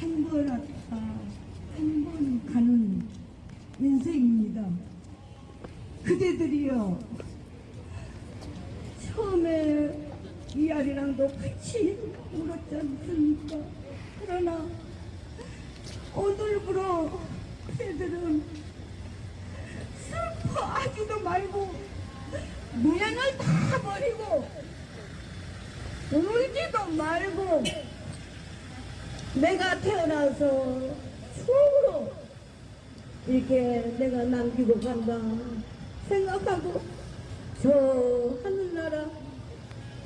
한번 왔다 한 번 가는 인생입니다. 그대들이요 처음에 이 아리랑도 같이 울었지 않습니까? 그러나 오늘부로 그대들은 슬퍼하지도 말고 미련을 다 버리고 울지도 말고 내가 태어나서 추억으로 이렇게 내가 남기고 간다 생각하고 저 하늘나라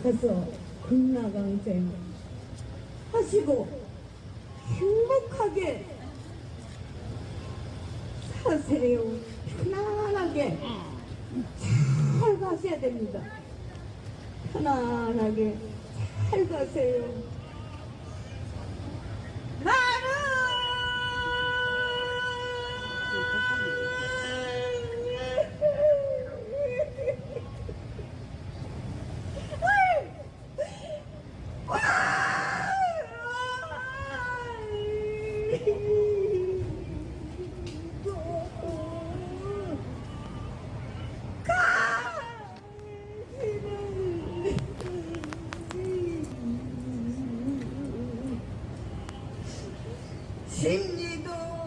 가서 금나강쟁 하시고 행복하게 사세요. 편안하게 잘 가셔야 됩니다. 편안하게 잘 가세요 心理道